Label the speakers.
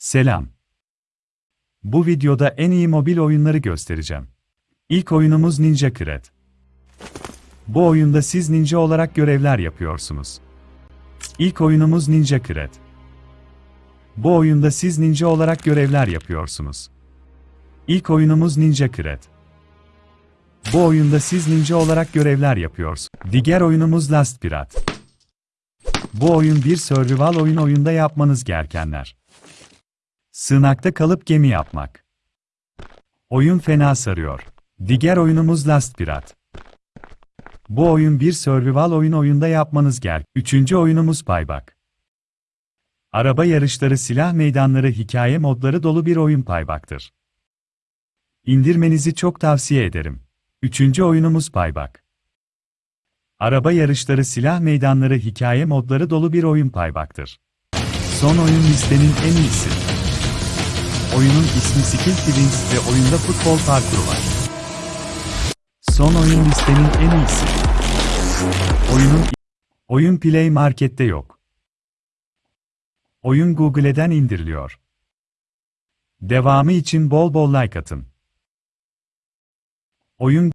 Speaker 1: Selam. Bu videoda en iyi mobil oyunları göstereceğim. İlk oyunumuz Ninja Cred. Bu oyunda siz ninja olarak görevler yapıyorsunuz. İlk oyunumuz Ninja Cred. Bu oyunda siz ninja olarak görevler yapıyorsunuz. İlk oyunumuz Ninja Cred. Bu oyunda siz ninja olarak görevler yapıyorsunuz. Diğer oyunumuz Last Pirat. Bu oyun bir survival oyun oyunda yapmanız gerekenler. Sığınakta kalıp gemi yapmak. Oyun fena sarıyor. Diğer oyunumuz Last Pirat. Bu oyun bir survival oyun oyunda yapmanız gerek. Üçüncü oyunumuz Payback. Araba yarışları, silah meydanları, hikaye modları dolu bir oyun Payback'tır. İndirmenizi çok tavsiye ederim. Üçüncü oyunumuz Payback. Araba yarışları, silah meydanları, hikaye modları dolu bir oyun Payback'tır. Son oyun listenin en iyisi. Oyunun ismi Skill Twins ve oyunda futbol parkuru var. Son oyun listenin en iyisi. Oyunun Oyun Play Market'te yok. Oyun Google'den indiriliyor. Devamı için bol bol like atın. Oyun